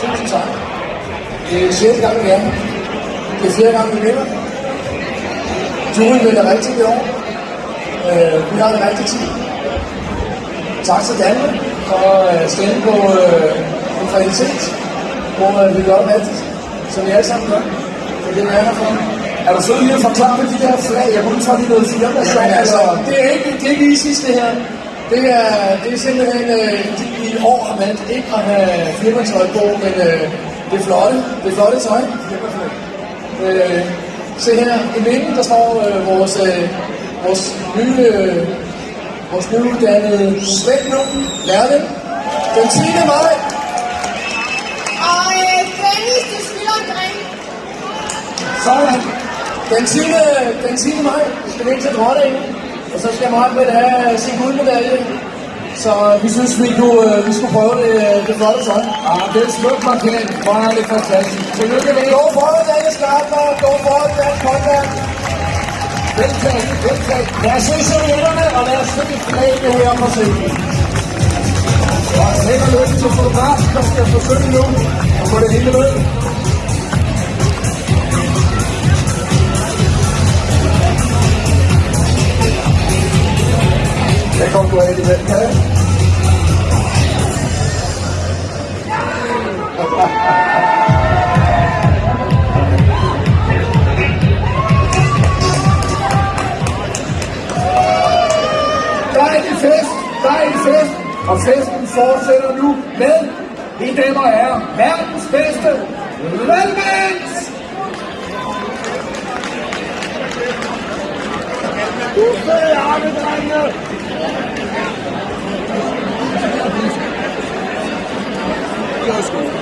Tusind tak. Det er sjældent gang, vi er. Det er flere gange, vi vinder. Juryen vinder rigtigt i år. Øh, vi har det rigtig tid. Tak til Danmark for at øh, stemme på øh, en kvalitet, hvor øh, vi gør det rigtigt, som vi alle sammen gør. Det er det, vi er her for. Er du sød lige at forklare med de der flag? Jeg kunne tage lige noget firma. Altså, ja, altså, det er ikke, det er ikke lige sidste her. Det er, det er simpelthen, øh, i år har valgt ikke at have firmatøj på, men øh, det er flotte, det er flotte tøj. Øh, se her, i midten der står øh, vores, øh, vores nye, øh, vores nyuddannede Svend nu, lærling, den 10. maj. Og øh, Dennis, du skylder en. Sådan. Den 10. Den 10. maj skal vi ind til dronningen, og så skal Margrethe have sin guldmedalje. Så vi synes, vi, kunne, øh, vi skulle prøve det, øh, det flotte tøj. Ah, det er smukt markering. Hvor er det fantastisk. Tillykke med det. Gå for det, Daniel Skarper. Gå for det, Dansk Håndværk. Veltaget, veltaget. Lad os se servietterne, og lad os se flagene her på scenen. Og held og lykke til fotografen, der skal forsøge nu at få det hele med. Det Der du af fest, der er fest. Og festen fortsætter nu med, mine damer og herrer, verdens bedste Valmans! Du fede জিজ্ঞেস করুন